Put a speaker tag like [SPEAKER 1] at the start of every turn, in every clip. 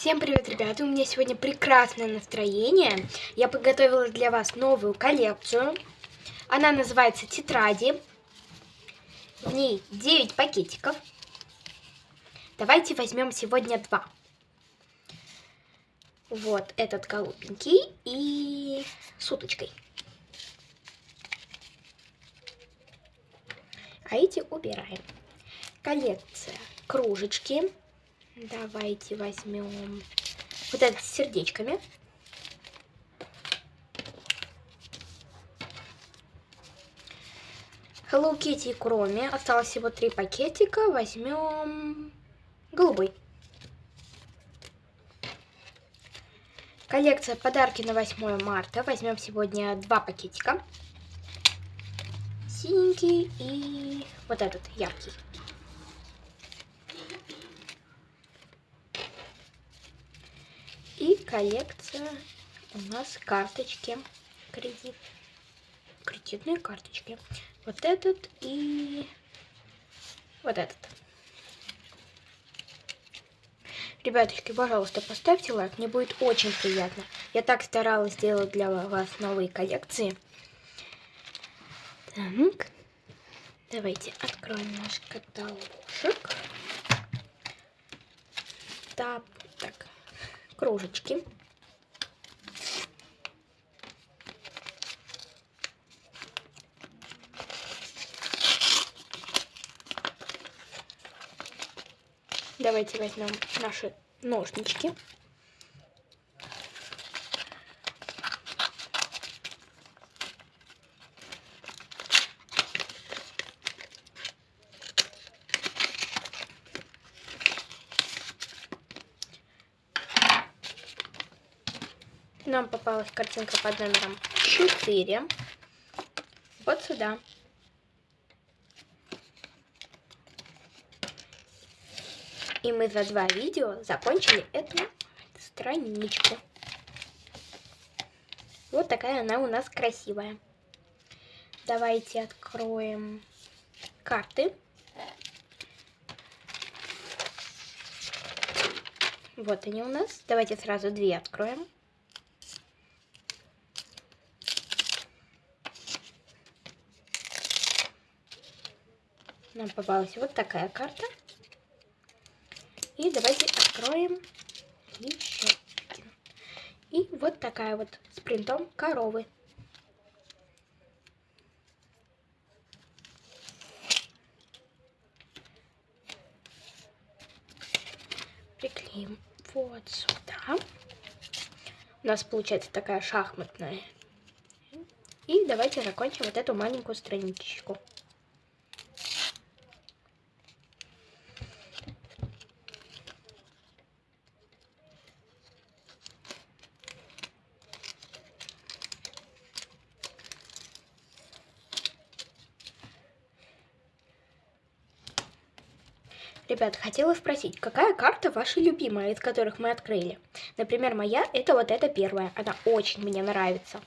[SPEAKER 1] Всем привет, ребята! У меня сегодня прекрасное настроение. Я подготовила для вас новую коллекцию. Она называется «Тетради». В ней 9 пакетиков. Давайте возьмем сегодня два. Вот этот голубенький и с уточкой. А эти убираем. Коллекция кружечки Давайте возьмем вот этот с сердечками. Hello Kitty кроме. Осталось всего три пакетика. Возьмем голубой. Коллекция подарки на 8 марта. Возьмем сегодня два пакетика. Синенький и вот этот яркий. И коллекция у нас карточки кредит. Кредитные карточки. Вот этот и вот этот. Ребяточки, пожалуйста, поставьте лайк, мне будет очень приятно. Я так старалась сделать для вас новые коллекции. Так, давайте откроем наш каталожек. Так, кружечки. Давайте возьмем наши ножнички. Нам попалась картинка под номером 4. Вот сюда. И мы за два видео закончили эту страничку. Вот такая она у нас красивая. Давайте откроем карты. Вот они у нас. Давайте сразу две откроем. Нам попалась вот такая карта. И давайте откроем еще один. И вот такая вот с принтом коровы. Приклеим вот сюда. У нас получается такая шахматная. И давайте закончим вот эту маленькую страничку. Ребят, хотела спросить, какая карта ваша любимая, из которых мы открыли? Например, моя, это вот эта первая. Она очень мне нравится.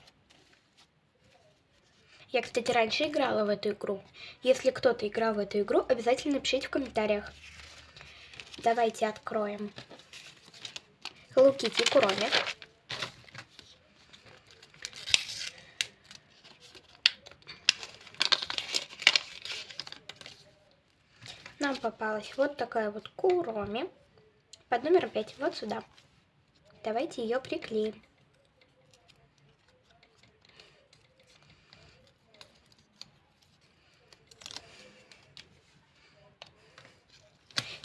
[SPEAKER 1] Я, кстати, раньше играла в эту игру. Если кто-то играл в эту игру, обязательно пишите в комментариях. Давайте откроем Hello Kitty нам попалась вот такая вот куроми под номером 5, вот сюда. Давайте ее приклеим.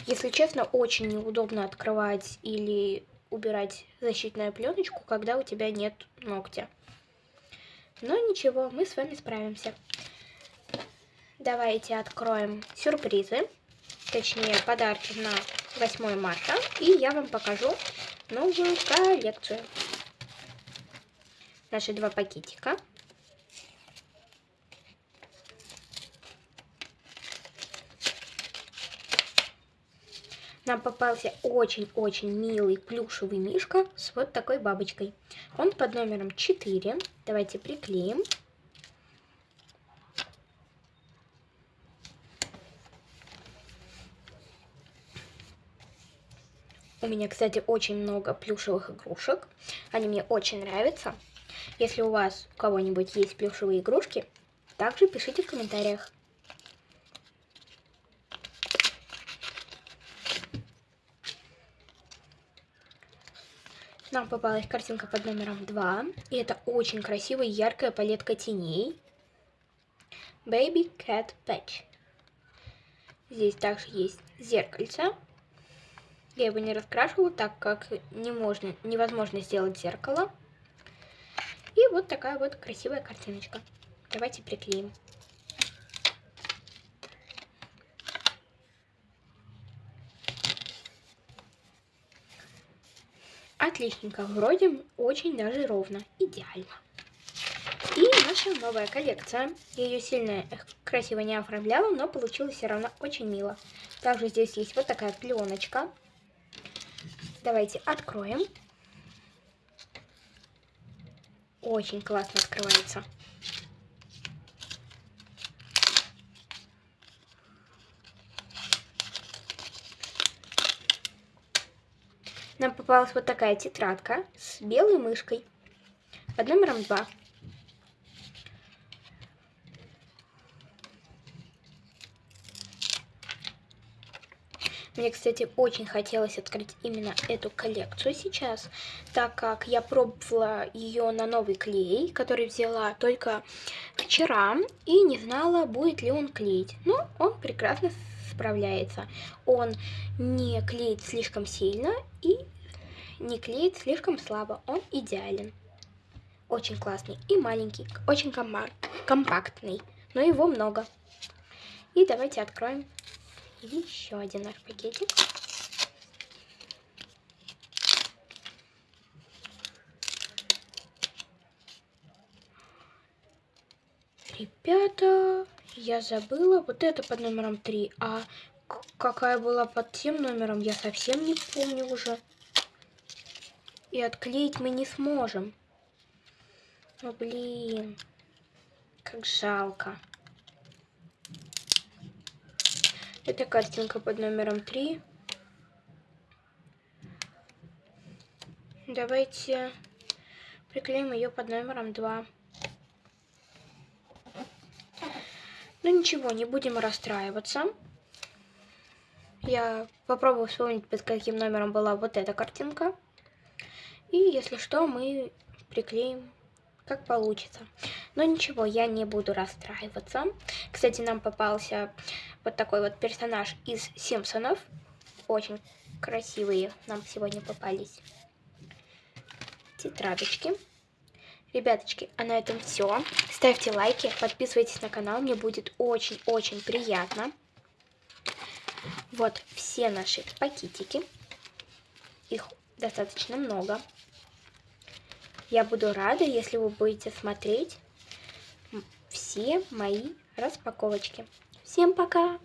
[SPEAKER 1] Если честно, очень неудобно открывать или убирать защитную пленочку, когда у тебя нет ногтя. Но ничего, мы с вами справимся. Давайте откроем сюрпризы точнее подарки на 8 марта. И я вам покажу новую коллекцию. Наши два пакетика. Нам попался очень-очень милый плюшевый мишка с вот такой бабочкой. Он под номером 4. Давайте приклеим. У меня, кстати, очень много плюшевых игрушек. Они мне очень нравятся. Если у вас у кого-нибудь есть плюшевые игрушки, также пишите в комментариях. Нам попалась картинка под номером 2. И это очень красивая яркая палетка теней. Baby Cat Patch. Здесь также есть зеркальце. Я его не раскрашивала, так как не можно, невозможно сделать зеркало. И вот такая вот красивая картиночка. Давайте приклеим. Отличненько, вроде очень даже ровно, идеально. И наша новая коллекция. Я ее сильно красиво не оформляла, но получилось все равно очень мило. Также здесь есть вот такая пленочка. Давайте откроем. Очень классно открывается. Нам попалась вот такая тетрадка с белой мышкой под номером 2. Мне, кстати, очень хотелось открыть именно эту коллекцию сейчас, так как я пробовала ее на новый клей, который взяла только вчера, и не знала, будет ли он клеить. Но он прекрасно справляется. Он не клеит слишком сильно и не клеит слишком слабо. Он идеален. Очень классный и маленький, очень компактный, но его много. И давайте откроем еще один наш пакетик. Ребята, я забыла. Вот это под номером 3. А какая была под тем номером, я совсем не помню уже. И отклеить мы не сможем. Ну, блин. Как жалко. Это картинка под номером 3. Давайте приклеим ее под номером 2. Ну ничего, не будем расстраиваться. Я попробую вспомнить, под каким номером была вот эта картинка. И если что, мы приклеим как получится. Но ничего, я не буду расстраиваться. Кстати, нам попался вот такой вот персонаж из Симпсонов. Очень красивые нам сегодня попались тетрадочки. Ребяточки, а на этом все. Ставьте лайки, подписывайтесь на канал, мне будет очень-очень приятно. Вот все наши пакетики. Их достаточно много. Я буду рада, если вы будете смотреть все мои распаковочки. Всем пока!